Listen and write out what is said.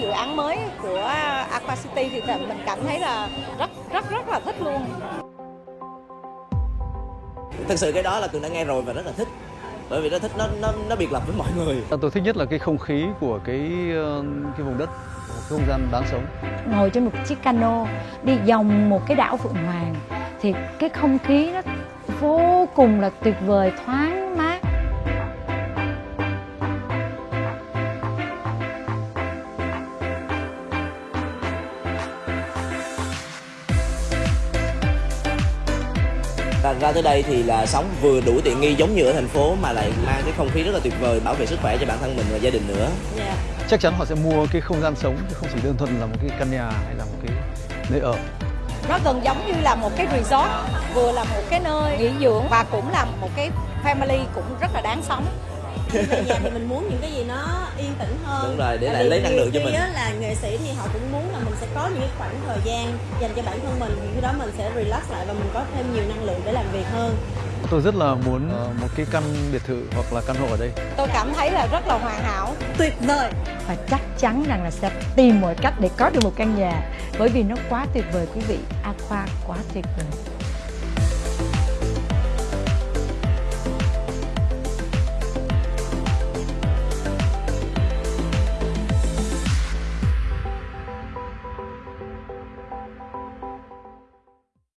dự án mới của Aqua City thì mình cảm thấy là rất rất rất là thích luôn. Thực sự cái đó là Tường đã nghe rồi và rất là thích bởi vì nó thích nó nó nó biệt lập với mọi người. Tôi thích nhất là cái không khí của cái ờ, cái vùng đất, cái không gian đáng sống. Ngồi trên một chiếc cano đi vòng một cái đảo Phượng Hoàng thì cái không khí nó vô cùng là tuyệt vời, thoáng Ra, ra tới đây thì là sống vừa đủ tiện nghi giống như ở thành phố mà lại mang cái không khí rất là tuyệt vời bảo vệ sức khỏe cho bản thân mình và gia đình nữa. Yeah. Chắc chắn họ sẽ mua cái không gian sống chứ không chỉ đơn thuần là một cái căn nhà hay là một cái nơi ở. Nó gần giống như là một cái resort, vừa là một cái nơi nghỉ dưỡng và cũng là một cái family cũng rất là đáng sống. Về nhà thì mình muốn những cái gì nó yên tĩnh hơn Đúng rồi, để lại lấy năng lượng cho mình. khi là nghệ sĩ thì họ cũng muốn là mình sẽ có những cái khoảng thời gian dành cho bản thân mình thì khi đó mình sẽ relax lại và mình có thêm nhiều năng lượng để làm việc hơn Tôi rất là muốn ờ, một cái căn biệt thự hoặc là căn hộ ở đây. Tôi cảm thấy là rất là hoàn hảo. tuyệt vời Và chắc chắn rằng là sẽ tìm mọi cách để có được một căn nhà bởi vì nó quá tuyệt vời quý vị. Aqua quá tuyệt vời.